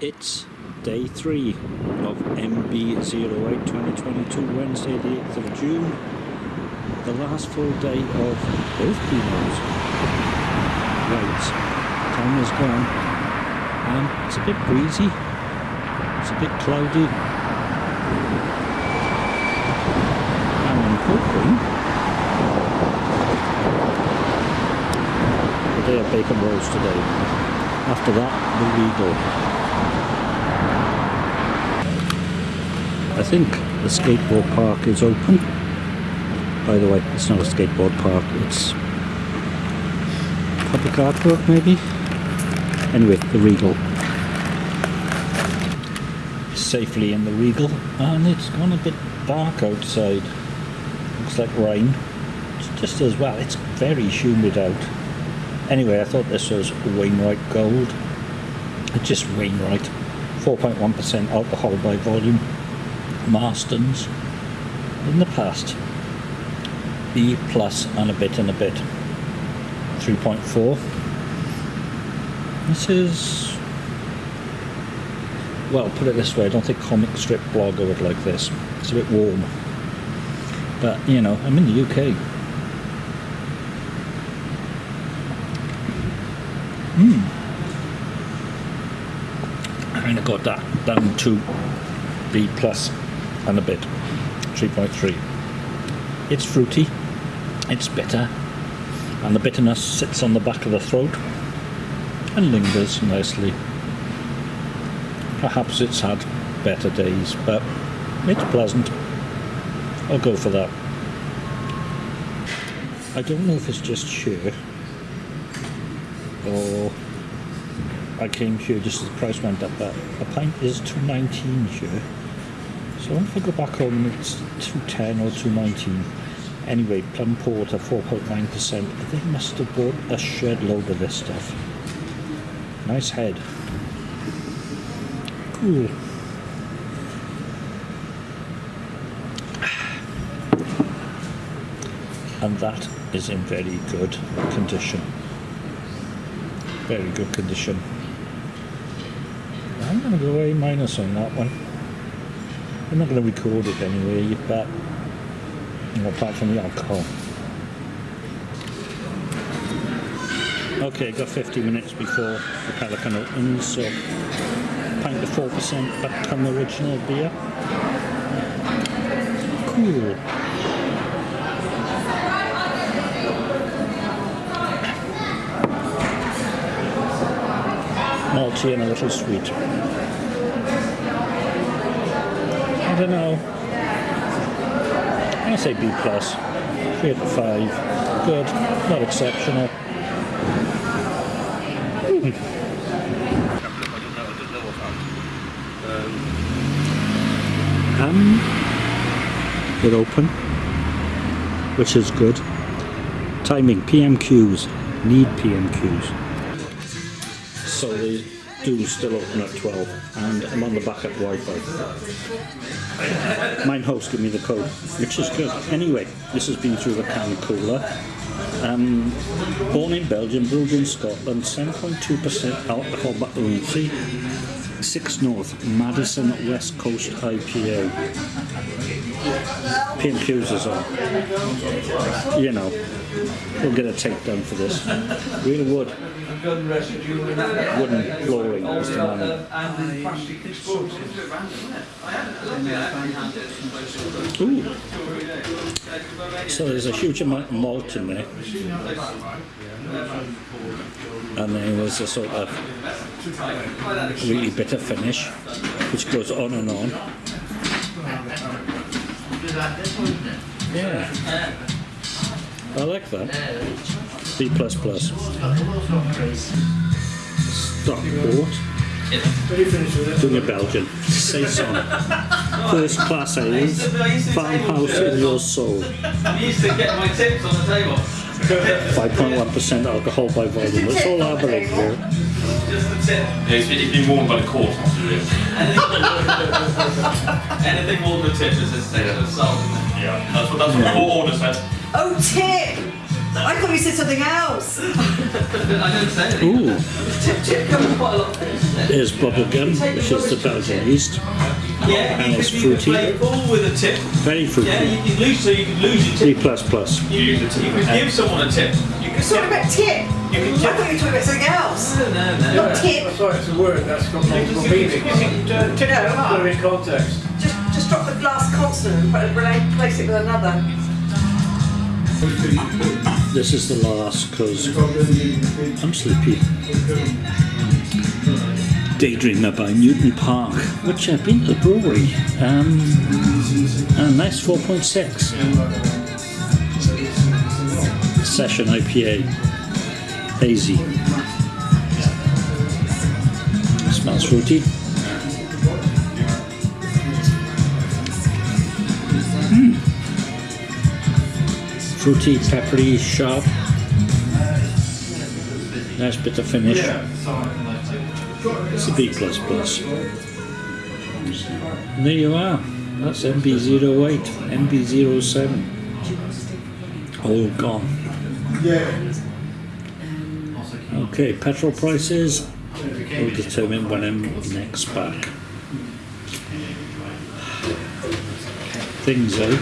It's day three of MB08 2022, Wednesday the 8th of June. The last full day of both Pinots. Right, time is gone. And it's a bit breezy. It's a bit cloudy. And I'm hoping the day of bacon rolls today. After that, the Regal. I think the skateboard park is open. By the way, it's not a skateboard park, it's public artwork maybe? Anyway, the Regal. Safely in the Regal and it's gone a bit dark outside. Looks like rain. It's just as well, it's very humid out. Anyway, I thought this was Wainwright Gold. Just Wainwright. 4.1% alcohol by volume. Marston's in the past. B plus and a bit and a bit. 3.4. This is well put it this way, I don't think comic strip blogger would like this. It's a bit warm. But you know, I'm in the UK. Hmm. I kind of got that down to B plus and a bit. 3.3 it's fruity. It's bitter. And the bitterness sits on the back of the throat and lingers nicely. Perhaps it's had better days but it's pleasant. I'll go for that. I don't know if it's just sheer or I came here just as the price went up but a pint is 2.19 here so if I go back home it's 210 or 219. Anyway, plum porter 4.9%. They must have bought a shed load of this stuff. Nice head. Cool. And that is in very good condition. Very good condition. I'm going to go A minus on that one. I'm not going to record it anyway, but apart from the alcohol. Okay, got 50 minutes before the Pelican opens, so pint of 4% back on the original beer. Cool. Malty and a little sweet. I don't know. I say B plus. Three out of five. Good. Not exceptional. Um, they're open, which is good. Timing, PMQs, need PMQs. So they do still open at 12 and I'm on the backup Wi-Fi. Mine host give me the code, which is good. Anyway, this has been through the can cooler. Um, born in Belgium, brewed in Scotland, 7.2% alcohol by see 6 North, Madison West Coast IPA. PMQs is on. You know, we'll get a takedown for this. Real wood. Wooden flooring, Mr. Manning. Ooh. So there's a huge amount of malt in there. And then there's a sort of really bitter finish, which goes on and on. Yeah. I like that. B++. Stockport. Doing a Belgian. Saison. First class ale. Farmhouse in your soul. I'm used to get my tips on the table. 5.1% alcohol by volume. That's all I believe here. Just the tip. Yeah, it's been, it's warned by the court, not to do Anything more than a tip is a station of salt. Yeah, that's what, that's what the court order said. Oh, tip! I thought you said something else. I don't say anything. Ooh, Tip, tip, come on. Quite a lot. there's bubblegum, which is the Belgian yeast. Yeah, And it's could, you could fruity. play with a tip. Very Yeah, fruity. you could lose, so you could lose your Three tip. plus plus. You, you could give someone a tip. You You're could talking about tip. You can I thought you were talking about something else. No, no, no. Not tip. That's right, it's a word that's got multiple You could- meanings. you could, uh, tip No, someone. Put it in context. Just, just drop the last consonant and put- relate, replace it with another. This is the last because I'm sleepy. Daydreamer by Newton Park, which I've been to the brewery. Um, a nice 4.6. Session IPA. Hazy. Smells fruity. Fruity, peppery, sharp. Nice bit of finish. It's a B plus. And there you are. That's MB08, MB07. All gone. Okay, petrol prices will determine when I'm next back. Things out.